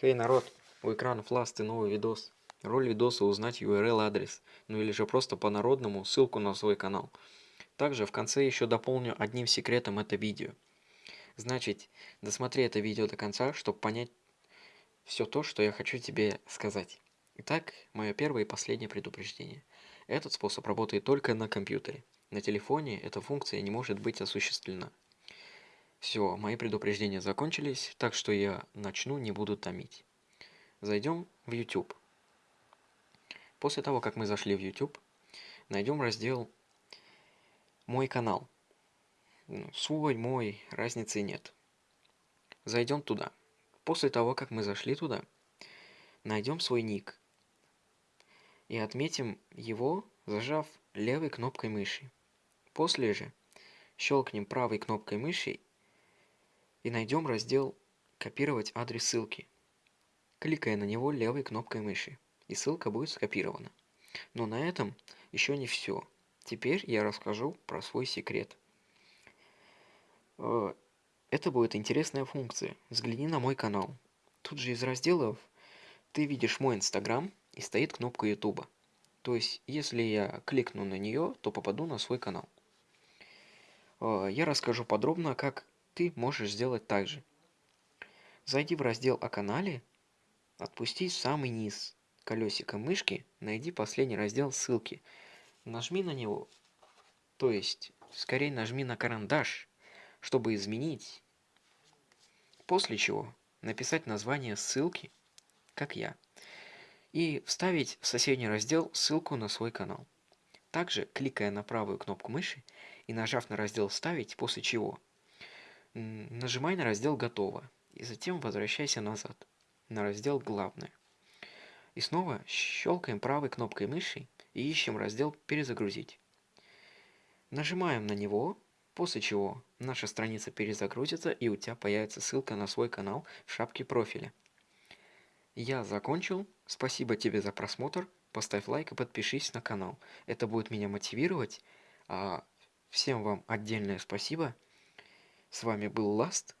Хей, народ, у экрана фласты новый видос. Роль видоса узнать URL адрес, ну или же просто по-народному ссылку на свой канал. Также в конце еще дополню одним секретом это видео. Значит, досмотри это видео до конца, чтобы понять все то, что я хочу тебе сказать. Итак, мое первое и последнее предупреждение. Этот способ работает только на компьютере. На телефоне эта функция не может быть осуществлена. Все, мои предупреждения закончились, так что я начну, не буду томить. Зайдем в YouTube. После того, как мы зашли в YouTube, найдем раздел «Мой канал». Ну, свой, мой, разницы нет. Зайдем туда. После того, как мы зашли туда, найдем свой ник и отметим его, зажав левой кнопкой мыши. После же щелкнем правой кнопкой мыши и найдем раздел «Копировать адрес ссылки», кликая на него левой кнопкой мыши, и ссылка будет скопирована. Но на этом еще не все. Теперь я расскажу про свой секрет. Э, это будет интересная функция. Взгляни на мой канал. Тут же из разделов ты видишь мой инстаграм и стоит кнопка ютуба. То есть, если я кликну на нее, то попаду на свой канал. Э, я расскажу подробно, как ты можешь сделать так же. Зайди в раздел о канале, отпусти самый низ колесиком мышки, найди последний раздел ссылки, нажми на него, то есть скорее нажми на карандаш, чтобы изменить, после чего написать название ссылки, как я, и вставить в соседний раздел ссылку на свой канал. Также, кликая на правую кнопку мыши и нажав на раздел «Вставить», после чего Нажимай на раздел «Готово» и затем возвращайся назад на раздел «Главное». И снова щелкаем правой кнопкой мыши и ищем раздел «Перезагрузить». Нажимаем на него, после чего наша страница перезагрузится и у тебя появится ссылка на свой канал в шапке профиля. Я закончил. Спасибо тебе за просмотр. Поставь лайк и подпишись на канал. Это будет меня мотивировать. А всем вам отдельное спасибо. С вами был Ласт.